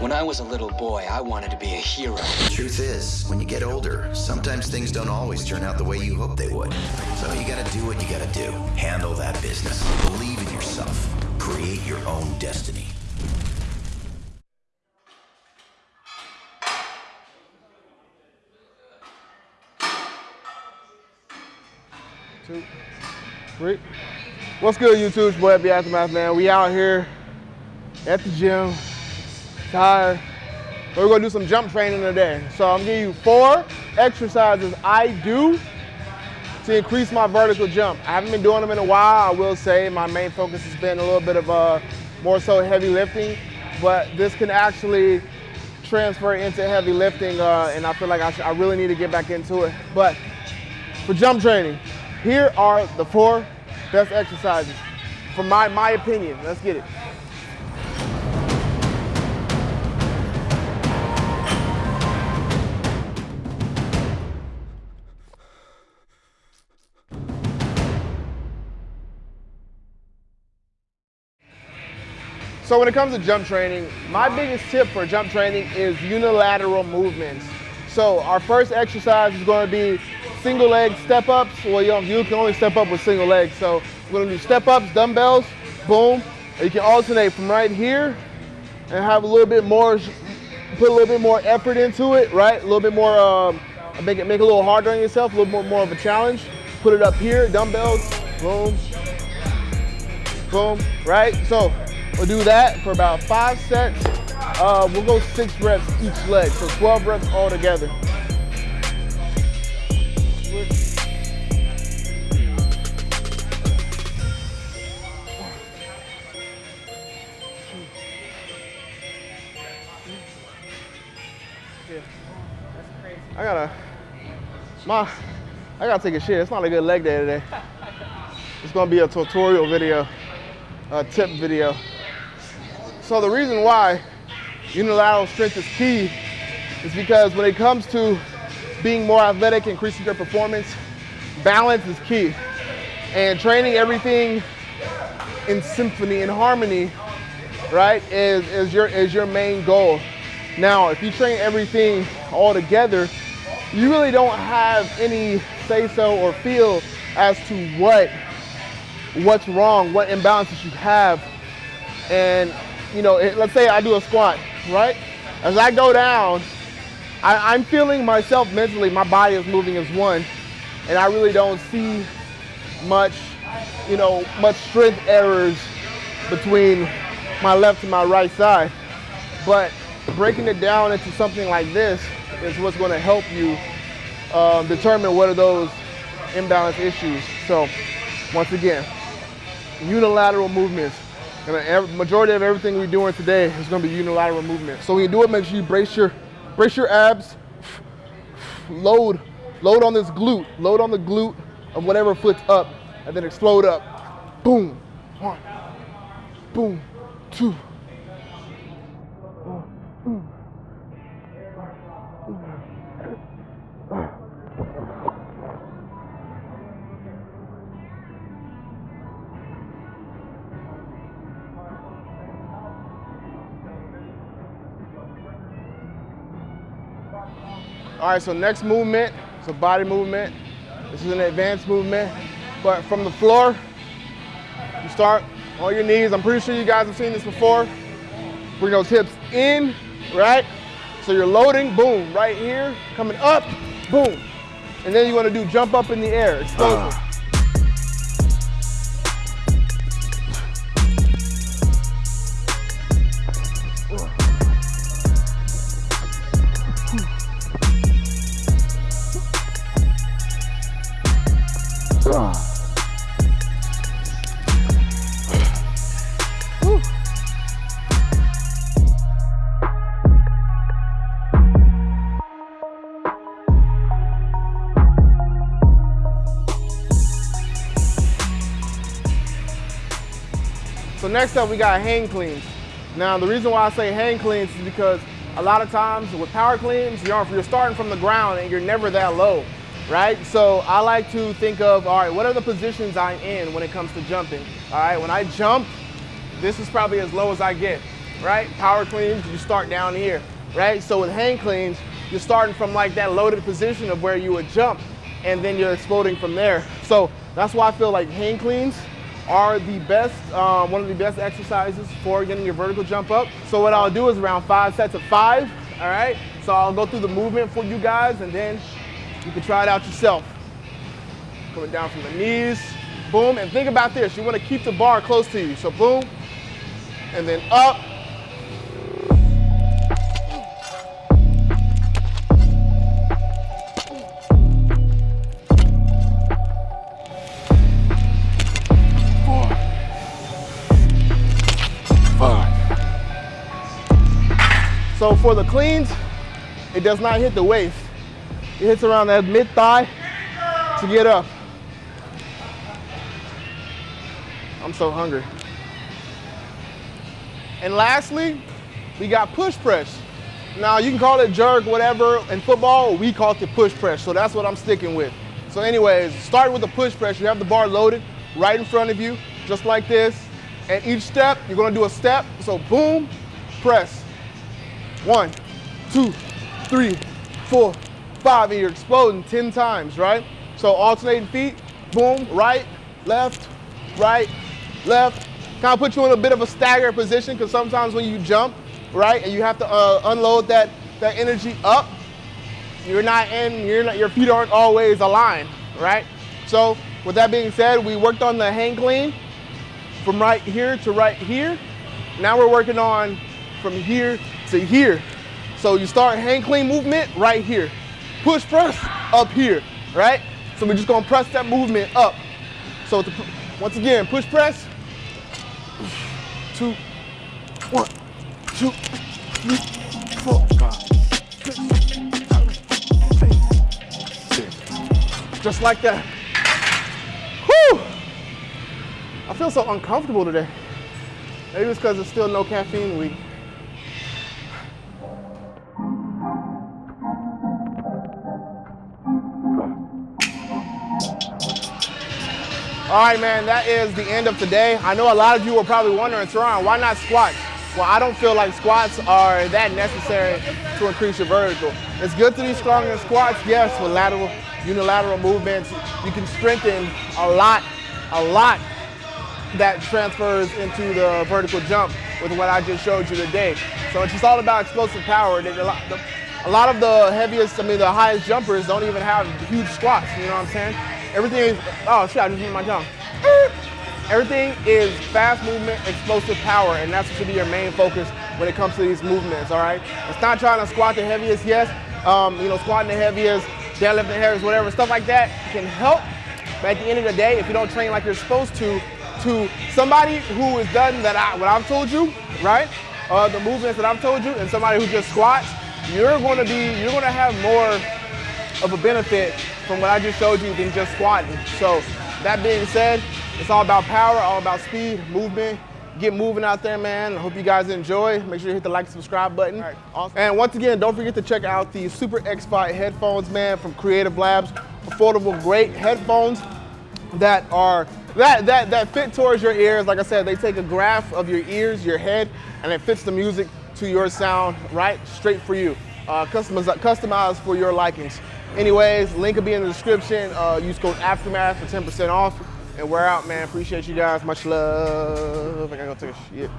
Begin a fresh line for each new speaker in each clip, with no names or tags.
When I was a little boy, I wanted to be a hero.
The truth is, when you get older, sometimes things don't always turn out the way you hope they would. So you gotta do what you gotta do. Handle that business. Believe in yourself. Create your own destiny.
Two, three. What's good, YouTube? It's your boy, the Aftermath, man. We out here at the gym, tired. We're gonna do some jump training today. So I'm giving you four exercises I do to increase my vertical jump. I haven't been doing them in a while. I will say my main focus has been a little bit of uh, more so heavy lifting, but this can actually transfer into heavy lifting, uh, and I feel like I, I really need to get back into it. But for jump training, here are the four best exercises, from my, my opinion. Let's get it. So when it comes to jump training, my biggest tip for jump training is unilateral movements. So our first exercise is going to be single leg step ups. Well, you, you can only step up with single legs. So we're going to do step ups, dumbbells, boom. You can alternate from right here and have a little bit more, put a little bit more effort into it, right? A little bit more, um, make it make it a little harder on yourself, a little more, more of a challenge. Put it up here, dumbbells, boom, boom, right? So We'll do that for about five sets. Uh, we'll go six reps each leg, so 12 reps all together. I gotta, my, I gotta take a shit. It's not a good leg day today. It's gonna be a tutorial video, a tip video. So the reason why unilateral strength is key is because when it comes to being more athletic, increasing your performance, balance is key. And training everything in symphony, in harmony, right, is, is, your, is your main goal. Now, if you train everything all together, you really don't have any say-so or feel as to what what's wrong, what imbalances you have. And you know, let's say I do a squat, right? As I go down, I, am feeling myself mentally, my body is moving as one, and I really don't see much, you know, much strength errors between my left and my right side. But breaking it down into something like this is what's going to help you um, determine what are those imbalance issues. So once again, unilateral movements. And the majority of everything we're doing today is gonna be unilateral movement. So when you do it, make sure you brace your, brace your abs, load, load on this glute, load on the glute of whatever foot's up, and then explode up. Boom, one, boom, two, All right, so next movement, it's a body movement. This is an advanced movement, but from the floor, you start on your knees. I'm pretty sure you guys have seen this before. Bring those hips in, right? So you're loading, boom, right here, coming up, boom. And then you wanna do jump up in the air, explosive. Uh. Next up, we got hang cleans. Now, the reason why I say hang cleans is because a lot of times with power cleans, you're, you're starting from the ground and you're never that low, right? So I like to think of, all right, what are the positions I'm in when it comes to jumping? All right, when I jump, this is probably as low as I get. right? Power cleans, you start down here, right? So with hang cleans, you're starting from like that loaded position of where you would jump and then you're exploding from there. So that's why I feel like hang cleans are the best, um, one of the best exercises for getting your vertical jump up. So what I'll do is around five sets of five, all right? So I'll go through the movement for you guys and then you can try it out yourself. Coming down from the knees, boom, and think about this. You wanna keep the bar close to you. So boom, and then up, So for the cleans, it does not hit the waist. It hits around that mid thigh to get up. I'm so hungry. And lastly, we got push press. Now you can call it jerk, whatever. In football, we call it push press. So that's what I'm sticking with. So anyways, start with the push press. You have the bar loaded right in front of you, just like this. And each step, you're gonna do a step. So boom, press. One, two, three, four, five, and you're exploding 10 times, right? So alternating feet, boom, right, left, right, left. Kind of put you in a bit of a staggered position because sometimes when you jump, right, and you have to uh, unload that, that energy up, you're not in, you're not, your feet aren't always aligned, right? So with that being said, we worked on the hang clean from right here to right here. Now we're working on from here to here. So you start hang clean movement right here. Push press up here, right? So we're just gonna press that movement up. So to, once again, push press. Two, one, two, three, four, five, six, eight. Just like that. Whew! I feel so uncomfortable today. Maybe it's because it's still no caffeine week. All right, man, that is the end of today. I know a lot of you were probably wondering, Teron, why not squats? Well, I don't feel like squats are that necessary to increase your vertical. It's good to be strong in squats, yes, with lateral, unilateral movements. You can strengthen a lot, a lot that transfers into the vertical jump with what I just showed you today. So it's just all about explosive power. A lot of the heaviest, I mean, the highest jumpers don't even have huge squats, you know what I'm saying? Everything is, oh shit, I just hit my tongue. Everything is fast movement, explosive power, and that's should be your main focus when it comes to these movements, all right? It's not trying to squat the heaviest, yes. Um, you know, squatting the heaviest, deadlifting the heaviest, whatever, stuff like that can help. But at the end of the day, if you don't train like you're supposed to, to somebody who has done that I, what I've told you, right? Uh, the movements that I've told you, and somebody who just squats, you're going to be, you're going to have more of a benefit from what I just showed you than just squatting. So that being said, it's all about power, all about speed, movement. Get moving out there, man. I hope you guys enjoy. Make sure you hit the like and subscribe button. Right, awesome. And once again, don't forget to check out the Super X-Fi headphones, man, from Creative Labs. Affordable, great headphones that are that that that fit towards your ears. Like I said, they take a graph of your ears, your head, and it fits the music to your sound right straight for you. Uh, customized, customized for your likings. Anyways, link will be in the description. Uh, use code Aftermath for 10% off. And we're out, man. Appreciate you guys. Much love. I gotta go take a shit.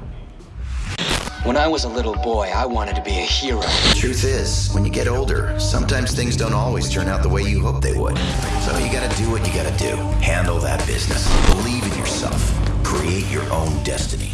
When I was a little boy, I wanted to be a hero.
The truth is, when you get older, sometimes things don't always turn out the way you hope they would. So you gotta do what you gotta do. Handle that business. Believe in yourself. Create your own destiny.